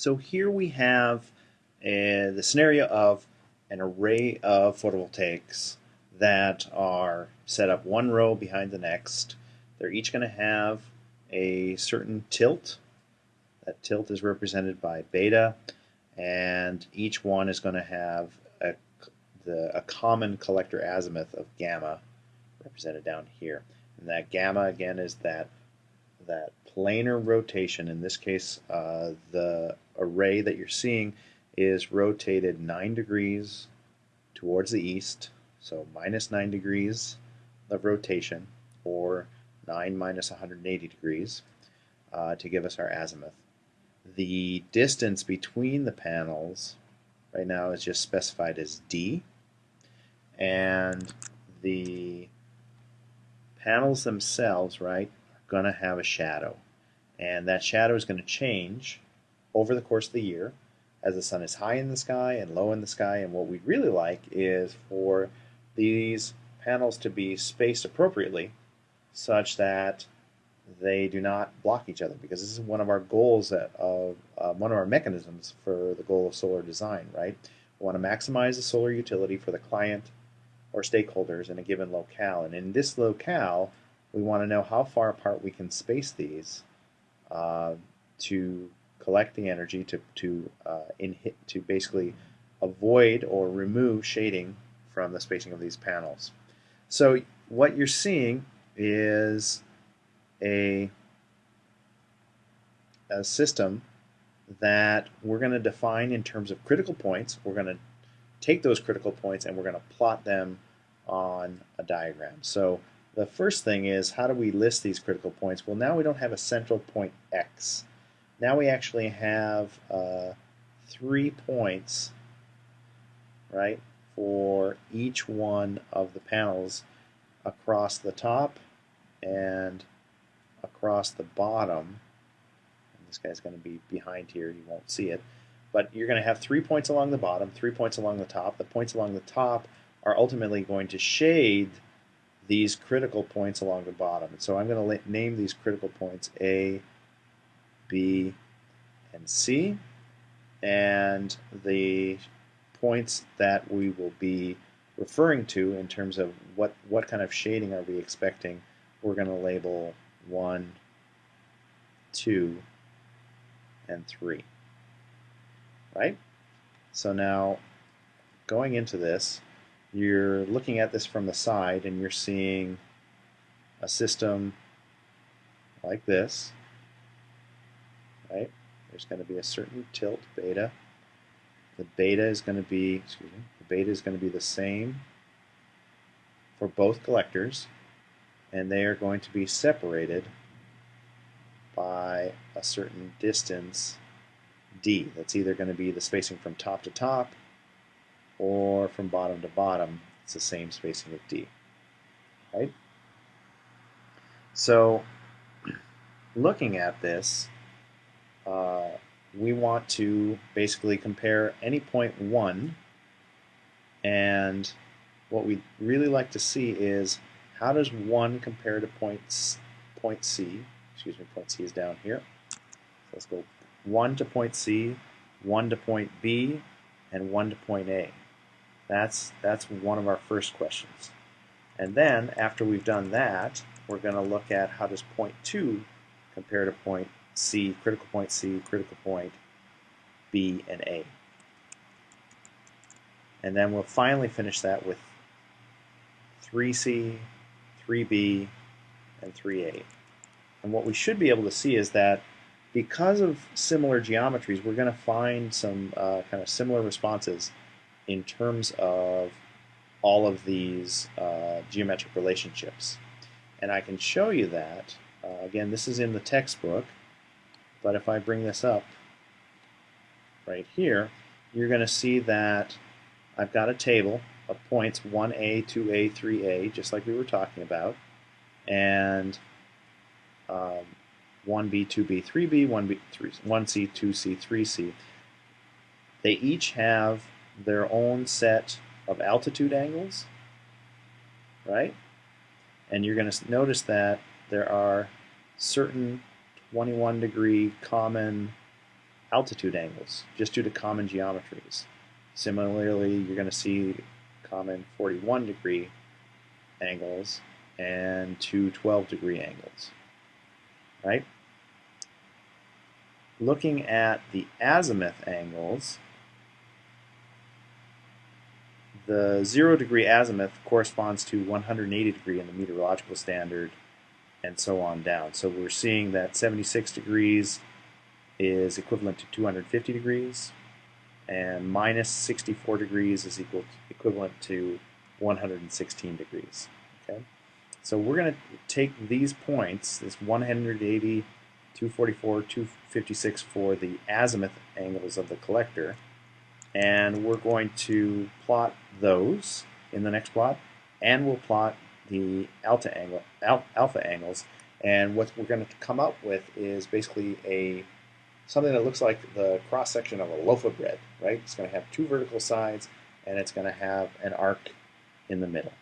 So here we have uh, the scenario of an array of photovoltaics that are set up one row behind the next. They're each going to have a certain tilt. That tilt is represented by beta, and each one is going to have a, the, a common collector azimuth of gamma represented down here. And that gamma, again, is that that planar rotation. In this case, uh, the array that you're seeing is rotated 9 degrees towards the east, so minus 9 degrees of rotation, or 9 minus 180 degrees, uh, to give us our azimuth. The distance between the panels right now is just specified as d, and the panels themselves, right, going to have a shadow. And that shadow is going to change over the course of the year as the sun is high in the sky and low in the sky. And what we'd really like is for these panels to be spaced appropriately such that they do not block each other because this is one of our goals that of uh, one of our mechanisms for the goal of solar design right we want to maximize the solar utility for the client or stakeholders in a given locale and in this locale we want to know how far apart we can space these uh, to collect the energy to to uh, inhit, to basically avoid or remove shading from the spacing of these panels. So what you're seeing is a, a system that we're going to define in terms of critical points. We're going to take those critical points and we're going to plot them on a diagram. So the first thing is how do we list these critical points? Well, now we don't have a central point X. Now we actually have uh, three points, right, for each one of the panels across the top and across the bottom. And this guy's going to be behind here, you won't see it. But you're going to have three points along the bottom, three points along the top. The points along the top are ultimately going to shade these critical points along the bottom. So I'm going to name these critical points A, B, and C. And the points that we will be referring to in terms of what, what kind of shading are we expecting, we're going to label 1, 2, and 3. Right? So now, going into this, you're looking at this from the side and you're seeing a system like this, right? There's going to be a certain tilt beta. The beta is going to be, excuse me, the beta is going to be the same for both collectors and they are going to be separated by a certain distance d. That's either going to be the spacing from top to top or from bottom to bottom, it's the same spacing of D. Right? So looking at this, uh, we want to basically compare any point 1 and what we really like to see is how does 1 compare to point, point C? Excuse me, point C is down here. So let's go 1 to point C, 1 to point B, and 1 to point A. That's, that's one of our first questions. And then after we've done that, we're going to look at how does point 2 compare to point C, critical point C, critical point B, and A. And then we'll finally finish that with 3C, 3B, and 3A. And what we should be able to see is that because of similar geometries, we're going to find some uh, kind of similar responses in terms of all of these uh, geometric relationships. And I can show you that. Uh, again, this is in the textbook, but if I bring this up right here, you're going to see that I've got a table of points 1A, 2A, 3A, just like we were talking about, and um, 1B, 2B, 3B, 1B, 3, 1C, 2C, 3C. They each have their own set of altitude angles, right? And you're going to notice that there are certain 21 degree common altitude angles, just due to common geometries. Similarly, you're going to see common 41 degree angles and two 12 degree angles, right? Looking at the azimuth angles, the zero degree azimuth corresponds to 180 degree in the meteorological standard and so on down. So we're seeing that 76 degrees is equivalent to 250 degrees and minus 64 degrees is equal equivalent to 116 degrees. Okay, so we're going to take these points, this 180, 244, 256 for the azimuth angles of the collector, and we're going to plot those in the next plot, and we'll plot the alpha angle, alpha angles, and what we're going to come up with is basically a something that looks like the cross section of a loaf of bread, right? It's going to have two vertical sides, and it's going to have an arc in the middle.